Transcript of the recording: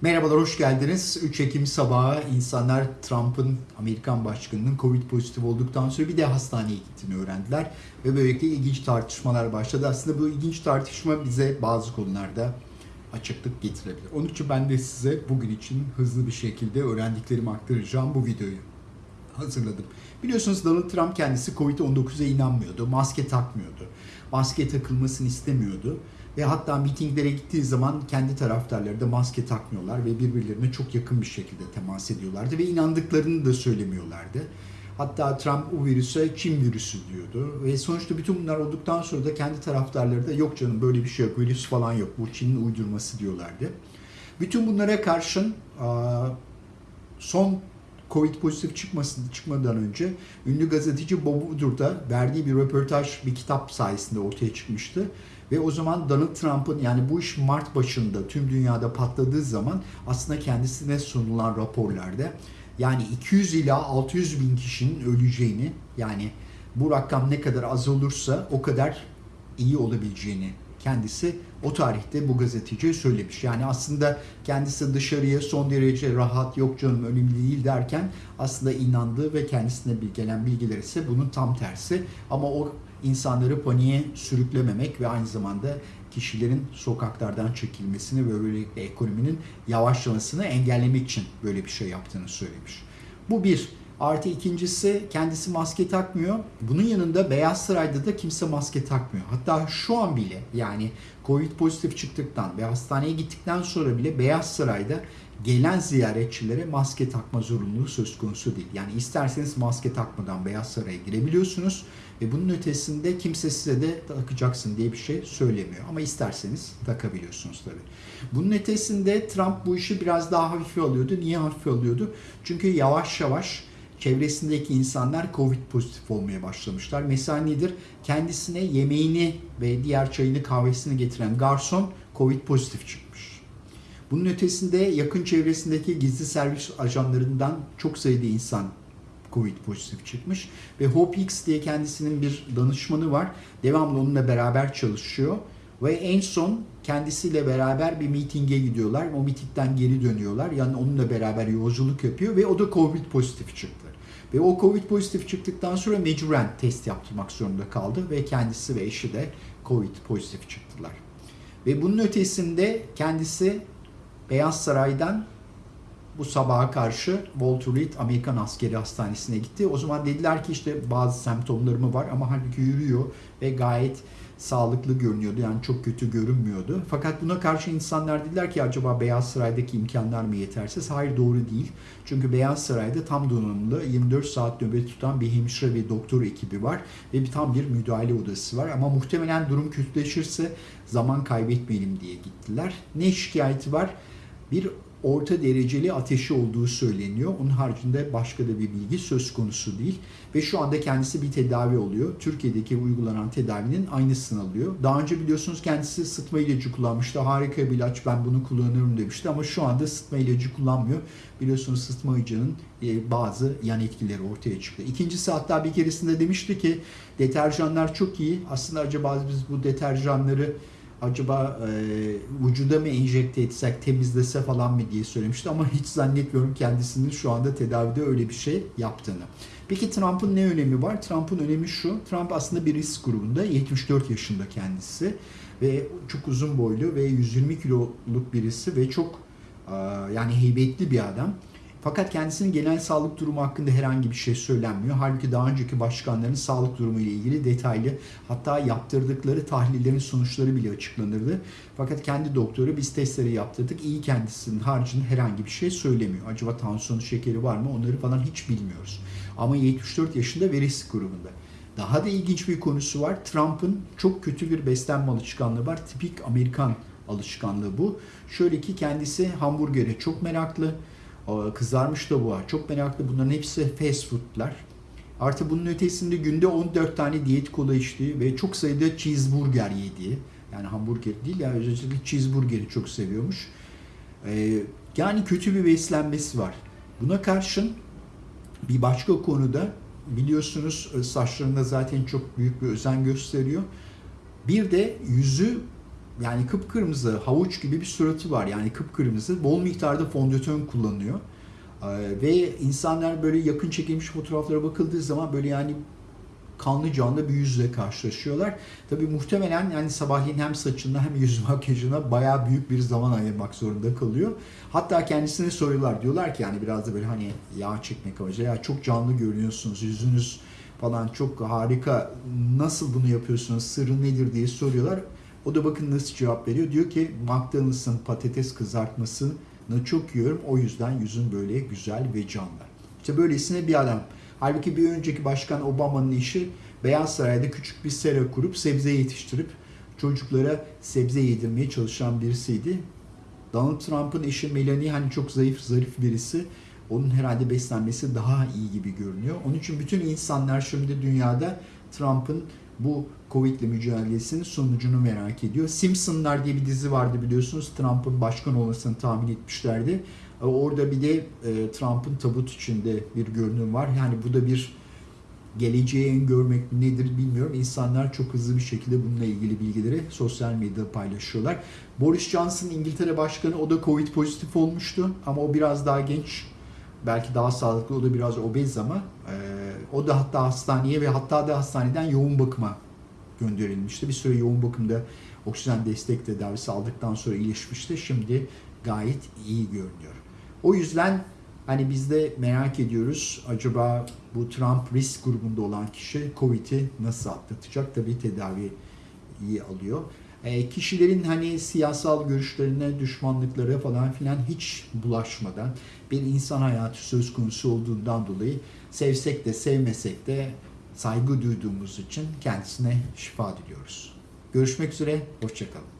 Merhabalar, hoş geldiniz. 3 Ekim sabahı insanlar Trump'ın Amerikan başkanının Covid pozitif olduktan sonra bir de hastaneye gittiğini öğrendiler. Ve böylelikle ilginç tartışmalar başladı. Aslında bu ilginç tartışma bize bazı konularda açıklık getirebilir. Onun için ben de size bugün için hızlı bir şekilde öğrendiklerimi aktaracağım bu videoyu hazırladım. Biliyorsunuz Donald Trump kendisi Covid-19'a inanmıyordu. Maske takmıyordu. Maske takılmasını istemiyordu. Ve hatta mitinglere gittiği zaman kendi taraftarları da maske takmıyorlar ve birbirlerine çok yakın bir şekilde temas ediyorlardı ve inandıklarını da söylemiyorlardı. Hatta Trump o virüse Çin virüsü diyordu. Ve sonuçta bütün bunlar olduktan sonra da kendi taraftarları da yok canım böyle bir şey yok, virüs falan yok, bu Çin'in uydurması diyorlardı. Bütün bunlara karşın son Covid pozitif çıkmasın, çıkmadan önce ünlü gazeteci Bob Woodward da verdiği bir röportaj bir kitap sayesinde ortaya çıkmıştı. Ve o zaman Donald Trump'ın yani bu iş Mart başında tüm dünyada patladığı zaman aslında kendisine sunulan raporlarda yani 200 ila 600 bin kişinin öleceğini yani bu rakam ne kadar az olursa o kadar iyi olabileceğini kendisi o tarihte bu gazeteciye söylemiş. Yani aslında kendisi dışarıya son derece rahat yok canım önemli değil derken aslında inandığı ve kendisine gelen bilgiler ise bunun tam tersi. Ama o insanları paniğe sürüklememek ve aynı zamanda kişilerin sokaklardan çekilmesini ve böylelikle ekonominin yavaşlamasını engellemek için böyle bir şey yaptığını söylemiş. Bu bir. Artı ikincisi kendisi maske takmıyor. Bunun yanında Beyaz Saray'da da kimse maske takmıyor. Hatta şu an bile yani Covid pozitif çıktıktan ve hastaneye gittikten sonra bile Beyaz Saray'da gelen ziyaretçilere maske takma zorunluluğu söz konusu değil. Yani isterseniz maske takmadan Beyaz Saray'a girebiliyorsunuz ve bunun ötesinde kimse size de takacaksın diye bir şey söylemiyor. Ama isterseniz takabiliyorsunuz tabii. Bunun ötesinde Trump bu işi biraz daha hafife alıyordu. Niye hafife alıyordu? Çünkü yavaş yavaş çevresindeki insanlar Covid pozitif olmaya başlamışlar. Mesela nedir? Kendisine yemeğini ve diğer çayını kahvesini getiren garson Covid pozitif çıkmış. Bunun ötesinde yakın çevresindeki gizli servis ajanlarından çok sayıda insan Covid pozitif çıkmış. Ve Hope X diye kendisinin bir danışmanı var. Devamlı onunla beraber çalışıyor. Ve en son kendisiyle beraber bir mitinge gidiyorlar. O mitingden geri dönüyorlar. Yani onunla beraber yolculuk yapıyor ve o da Covid pozitif çıktı. Ve o Covid pozitif çıktıktan sonra mecburen test yaptırmak zorunda kaldı ve kendisi ve eşi de Covid pozitif çıktılar. Ve bunun ötesinde kendisi Beyaz Saray'dan bu sabaha karşı Walter Reed Amerikan Askeri Hastanesi'ne gitti. O zaman dediler ki işte bazı semptomlarımı var ama halbuki yürüyor ve gayet sağlıklı görünüyordu. Yani çok kötü görünmüyordu. Fakat buna karşı insanlar dediler ki acaba Beyaz Saray'daki imkanlar mı yetersiz? Hayır doğru değil. Çünkü Beyaz Saray'da tam donanımlı 24 saat nöbet tutan bir hemşire ve doktor ekibi var. Ve bir tam bir müdahale odası var. Ama muhtemelen durum kötüleşirse zaman kaybetmeyelim diye gittiler. Ne şikayeti var? Bir orta dereceli ateşi olduğu söyleniyor. Onun haricinde başka da bir bilgi söz konusu değil. Ve şu anda kendisi bir tedavi oluyor. Türkiye'deki uygulanan tedavinin aynısını alıyor. Daha önce biliyorsunuz kendisi sıtma ilacı kullanmıştı. Harika bir ilaç ben bunu kullanırım demişti ama şu anda sıtma ilacı kullanmıyor. Biliyorsunuz sıtma ilacının e, bazı yan etkileri ortaya çıktı. İkincisi hatta bir keresinde demişti ki deterjanlar çok iyi. Aslında acaba biz bu deterjanları acaba e, vücuda mı enjekte etsek temizlese falan mı diye söylemişti ama hiç zannetmiyorum kendisinin şu anda tedavide öyle bir şey yaptığını. Peki Trump'ın ne önemi var? Trump'ın önemi şu. Trump aslında bir risk grubunda 74 yaşında kendisi ve çok uzun boylu ve 120 kiloluk birisi ve çok yani heybetli bir adam. Fakat kendisinin genel sağlık durumu hakkında herhangi bir şey söylenmiyor. Halbuki daha önceki başkanların sağlık durumu ile ilgili detaylı hatta yaptırdıkları tahlillerin sonuçları bile açıklanırdı. Fakat kendi doktoru biz testleri yaptırdık. iyi kendisinin haricinde herhangi bir şey söylemiyor. Acaba tansiyonu şekeri var mı onları falan hiç bilmiyoruz. Ama 74 yaşında ve risk grubunda. Daha da ilginç bir konusu var. Trump'ın çok kötü bir beslenme alışkanlığı var. Tipik Amerikan alışkanlığı bu. Şöyle ki kendisi hamburgere çok meraklı Kızarmış tavuğa çok meraklı. Bunların hepsi fast foodlar. Artı bunun ötesinde günde 14 tane diyet kola içtiği ve çok sayıda cheeseburger yediği. Yani hamburger değil yani özellikle cheeseburgeri çok seviyormuş. Ee, yani kötü bir beslenmesi var. Buna karşın bir başka konuda biliyorsunuz e, saçlarında zaten çok büyük bir özen gösteriyor. Bir de yüzü yani kıpkırmızı havuç gibi bir suratı var. Yani kıpkırmızı. Bol miktarda fondöten kullanıyor. Ee, ve insanlar böyle yakın çekilmiş fotoğraflara bakıldığı zaman böyle yani kanlı canlı bir yüzle karşılaşıyorlar. Tabii muhtemelen yani sabahleyin hem saçına hem yüz makyajına bayağı büyük bir zaman ayırmak zorunda kalıyor. Hatta kendisine soruyorlar. Diyorlar ki yani biraz da böyle hani yağ çekmek amacıyla ya çok canlı görünüyorsunuz. Yüzünüz falan çok harika. Nasıl bunu yapıyorsunuz? Sırrı nedir diye soruyorlar. O da bakın nasıl cevap veriyor. Diyor ki McDonald's'ın patates kızartmasını çok yiyorum. O yüzden yüzüm böyle güzel ve canlı. İşte böylesine bir adam. Halbuki bir önceki başkan Obama'nın işi Beyaz Saray'da küçük bir sera kurup sebze yetiştirip çocuklara sebze yedirmeye çalışan birisiydi. Donald Trump'ın eşi Melanie hani çok zayıf, zarif birisi. Onun herhalde beslenmesi daha iyi gibi görünüyor. Onun için bütün insanlar şimdi dünyada Trump'ın bu Covid'le mücadelesinin sonucunu merak ediyor. Simpsonlar diye bir dizi vardı biliyorsunuz. Trump'ın başkan olmasını tahmin etmişlerdi. E, Orada bir de e, Trump'ın tabut içinde bir görünüm var. Yani bu da bir geleceği görmek nedir bilmiyorum. İnsanlar çok hızlı bir şekilde bununla ilgili bilgileri sosyal medyada paylaşıyorlar. Boris Johnson İngiltere Başkanı o da Covid pozitif olmuştu ama o biraz daha genç. Belki daha sağlıklı, o da biraz obez ama e, o da hatta hastaneye ve hatta da hastaneden yoğun bakıma gönderilmişti. Bir süre yoğun bakımda oksijen destek tedavisi aldıktan sonra iyileşmişti. Şimdi gayet iyi görünüyor. O yüzden hani biz de merak ediyoruz acaba bu Trump risk grubunda olan kişi Covid'i nasıl atlatacak? Tabii tedavi iyi alıyor. E, kişilerin hani siyasal görüşlerine, düşmanlıklara falan filan hiç bulaşmadan bir insan hayatı söz konusu olduğundan dolayı sevsek de sevmesek de saygı duyduğumuz için kendisine şifa diliyoruz. Görüşmek üzere, hoşçakalın.